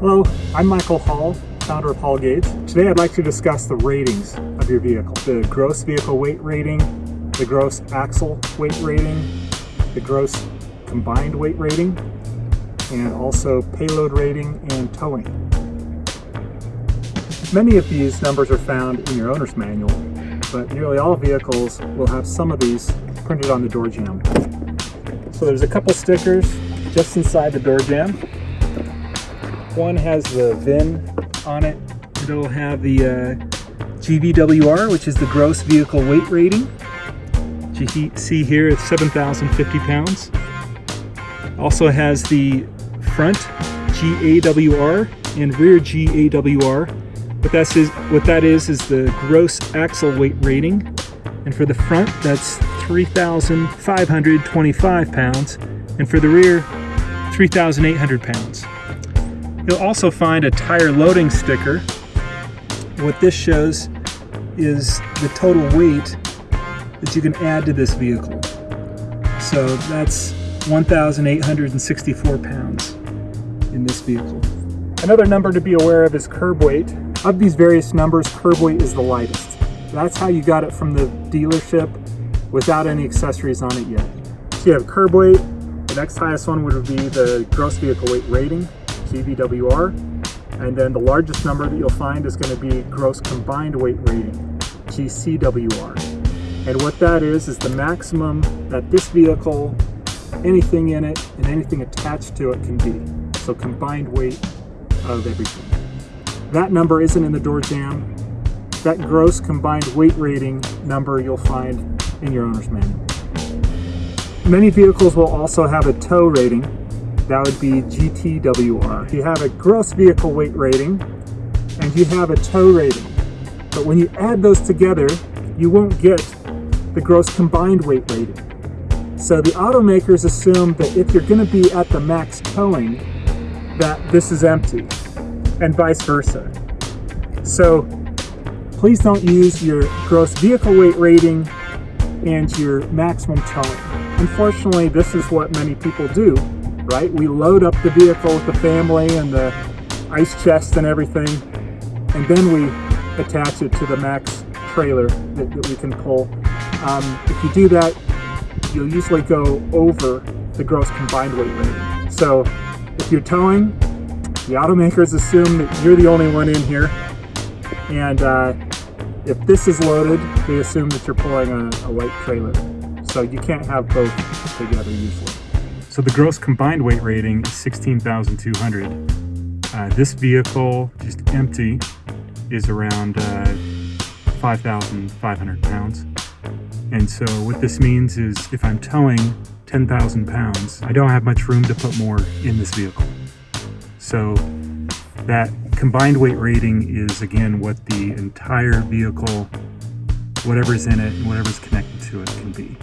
Hello, I'm Michael Hall, founder of Hall Gauge. Today I'd like to discuss the ratings of your vehicle. The gross vehicle weight rating, the gross axle weight rating, the gross combined weight rating, and also payload rating and towing. Many of these numbers are found in your owner's manual, but nearly all vehicles will have some of these printed on the door jamb. So there's a couple stickers just inside the door jamb. One has the VIN on it. It'll have the uh, GVWR, which is the gross vehicle weight rating. You see here it's 7,050 pounds. Also has the front GAWR and rear GAWR. What that is, what that is, is the gross axle weight rating. And for the front, that's 3,525 pounds. And for the rear, 3,800 pounds. You'll also find a tire loading sticker. What this shows is the total weight that you can add to this vehicle. So that's 1,864 pounds in this vehicle. Another number to be aware of is curb weight. Of these various numbers, curb weight is the lightest. That's how you got it from the dealership without any accessories on it yet. So you have curb weight, the next highest one would be the gross vehicle weight rating, GVWR. And then the largest number that you'll find is going to be gross combined weight rating, GCWR. And what that is, is the maximum that this vehicle, anything in it, and anything attached to it can be. So combined weight of everything. That number isn't in the door jamb. That gross combined weight rating number you'll find in your owner's manual. Many vehicles will also have a tow rating, that would be GTWR. You have a gross vehicle weight rating and you have a tow rating. But when you add those together, you won't get the gross combined weight rating. So the automakers assume that if you're going to be at the max towing, that this is empty, and vice versa. So please don't use your gross vehicle weight rating and your maximum towing. Unfortunately, this is what many people do right? We load up the vehicle with the family and the ice chest and everything, and then we attach it to the max trailer that, that we can pull. Um, if you do that, you'll usually go over the gross combined weight rating. So if you're towing, the automakers assume that you're the only one in here, and uh, if this is loaded, they assume that you're pulling a, a light trailer. So you can't have both together usually. So the gross combined weight rating is 16,200. Uh, this vehicle, just empty, is around uh, 5,500 pounds. And so what this means is if I'm towing 10,000 pounds, I don't have much room to put more in this vehicle. So that combined weight rating is again what the entire vehicle, whatever's in it and whatever's connected to it can be.